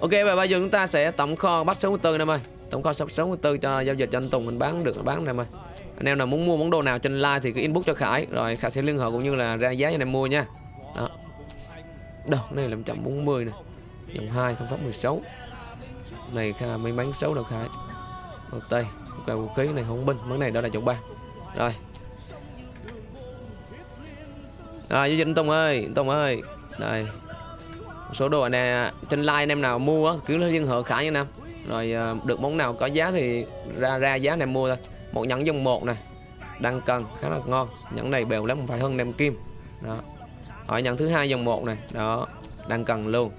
Ok, và bây giờ chúng ta sẽ tổng kho bắt 64 em ơi Tổng kho 64 cho giao dịch cho anh Tùng, mình bán được bán em ơi Anh em nào muốn mua món đồ nào trên live thì cứ inbox cho Khải, Rồi Khải sẽ liên hệ cũng như là ra giá cho anh em mua nha. Đó. Đâu này là 140 nè. Dòng 2 thông pháp 16 Này kha may mắn xấu đâu Khải? Một tay Ok, vũ khí này không binh, Món này đó là chồng 3 Rồi. Rồi, giao dịch anh Tùng ơi, anh Tùng ơi. Đây số đồ này trên like anh em nào mua cứ liên hệ khải nha nam. Rồi ờ, được món nào có giá thì ra ra giá này mua thôi. Một nhẫn dòng một này đang cần khá là ngon. Nhẫn này bèo lắm phải hơn nem kim. Đó. Hỏi nhẫn thứ hai dòng một này đó đang cần luôn.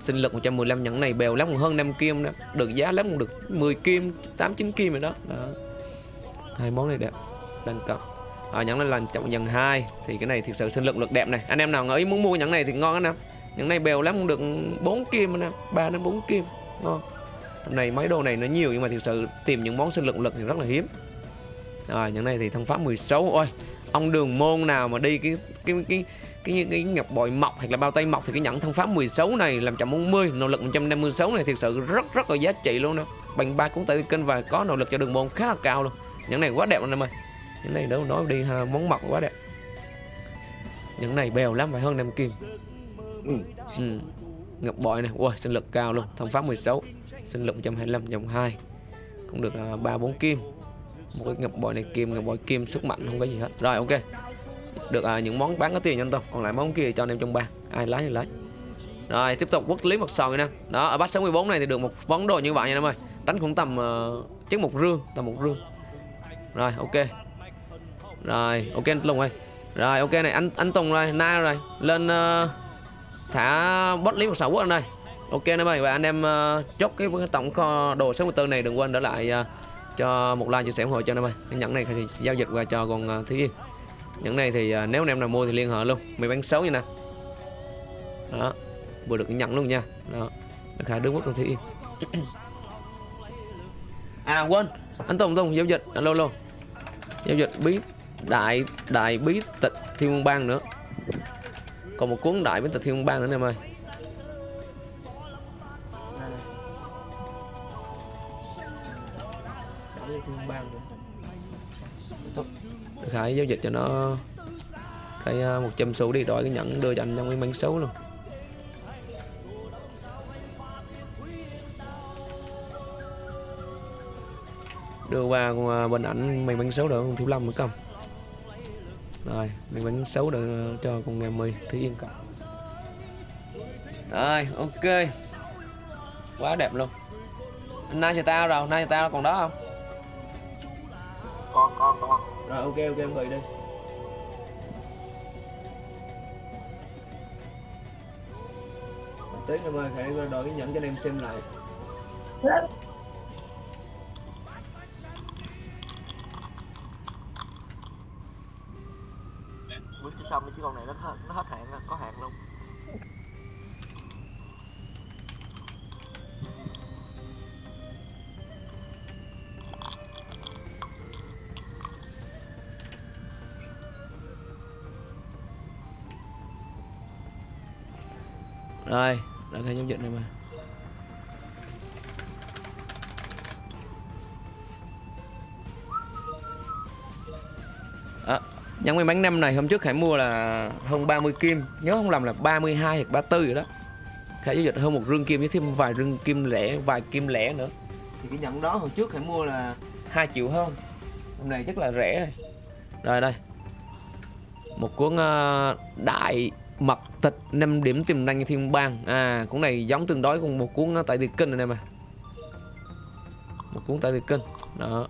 Sinh lực 115 nhẫn này bèo lắm hơn nem kim đó. Được giá lắm cũng được 10 kim 8 9 kim rồi đó, đó. hai món này đẹp đang cần. Ở nhẫn này là trọng dần hai thì cái này thực sự sinh lực lực đẹp này. Anh em nào ngỡ muốn mua nhẫn này thì ngon anh em những này bèo lắm cũng được 4 kim nè 3 đến 4 kim ngon này mấy đồ này nó nhiều nhưng mà thực sự tìm những món sinh lực lực thì rất là hiếm. Rồi những này thì thân pháp 16 ôi ông đường môn nào mà đi cái cái cái cái cái, cái ngọc bội mọc hoặc là bao tay mọc thì cái nhẫn thân pháp 16 này làm 140 nỗ lực 156 này thực sự rất rất là giá trị luôn đó. Bằng ba cũng tại kênh và có nỗ lực cho đường môn khá là cao luôn. Những này quá đẹp anh em ơi. Những này đâu nói đi ha, món mọc quá đẹp. Những này bèo lắm phải hơn năm kim ừ. ừ. Ngọc bội này, ui sinh lực cao luôn, thông pháp 16, sinh lực 125 dòng 2. Cũng được uh, 3 4 kim. Một cái ngọc bội này kim, ngọc bội kim sức mạnh không có gì hết. Rồi ok. Được uh, những món bán có tiền nhanh tâm còn lại món kia cho anh em trong ba. Ai lái thì lái Rồi tiếp tục quốc lý một sòn nha. Đó, ở bát 64 này thì được một món đồ như vậy nha em ơi. Đánh cũng tầm uh, chắc một rương, tầm một rương. Rồi ok. Rồi, ok anh Tùng ơi. Rồi ok này anh anh Tùng rồi, na rồi. Lên uh, thả bot lý một sáu quốc anh đây. Ok anh em ơi và anh em uh, chốt cái, tổng kho đồ 64 này đừng quên để lại uh, cho một like chia sẻ ủng hộ cho anh em ơi. Cái nhẫn này thì giao dịch qua cho con ờ, uh, thứ Yên. Nhẫn này thì uh, nếu anh em nào mua thì liên hệ luôn. Mày bán xấu như nè. Đó vừa được nhận luôn nha. Đó khả đứng quốc con thứ Yên. À quên. Anh Tùng Tùng giao dịch. Alo alo. Giao dịch bí đại đại bí tịch thiên bang nữa còn một cuốn đại với tịch thiên bang nữa em ơi. Khải giao dịch cho nó cái à, một trăm xu đi đổi cái nhẫn đưa cho anh trong cái bánh xấu luôn. Đưa qua à, bên ảnh mày bánh xấu được không? Thiếu lâm mới cầm rồi mình bánh xấu được cho con nghe mười thứ yên cả rồi ok. Quá đẹp luôn. Nay cho tao rồi nay cho tao còn đó không? Con con con. Rồi ok ok em gửi đi tí nữa mà phải đổi cái nhẫn cho anh em xem lại xong chứ con này nó hết nó hết hạn rồi, có hạn luôn. Rồi đã thấy nhóm dịch này mà. À, nhẫn may mắn năm này hôm trước Khải mua là hơn 30 kim nhớ không lầm là 32 hoặc 34 rồi đó. Khải giao dịch hơn một rương kim với thêm vài rương kim lẻ vài kim lẻ nữa. Thì cái nhẫn đó hôm trước Khải mua là 2 triệu hơn hôm nay chắc là rẻ rồi. Rồi đây. Một cuốn uh, đại mật tịch 5 điểm tiềm năng thiên bang. À cuốn này giống tương đối cùng một cuốn ờ, tại việt kinh này em à một cuốn tại việt kinh đó.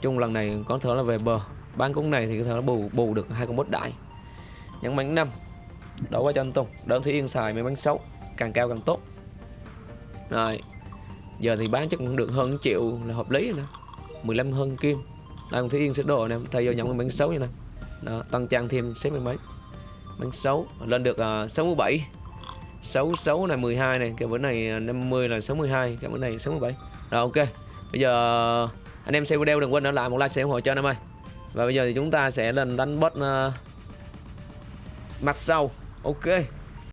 Chung lần này có thể là về bờ bán cuốn này thì có thể nó bù bù được hai con bốt đại nhẫn bánh năm đổ qua cho anh Tùng. Đơn Thúy Yên xài mấy bánh xấu càng cao càng tốt. Rồi giờ thì bán chắc cũng được hơn triệu là hợp lý rồi nè. 15 hơn kim. Đây con Thúy Yên sẽ đồ nè thay vô nhận bánh xấu như này đó tăng trang thêm xếp mấy mấy bánh xấu lên được uh, 67 66 này 12 này cái bữa này à, 50 là 62 cái bữa này 67 rồi ok. Bây giờ à, anh em xem video đừng quên để lại một like sẽ ủng hộ cho anh em ơi và bây giờ thì chúng ta sẽ lên đánh boss uh, ờ, mặt sau. Ok.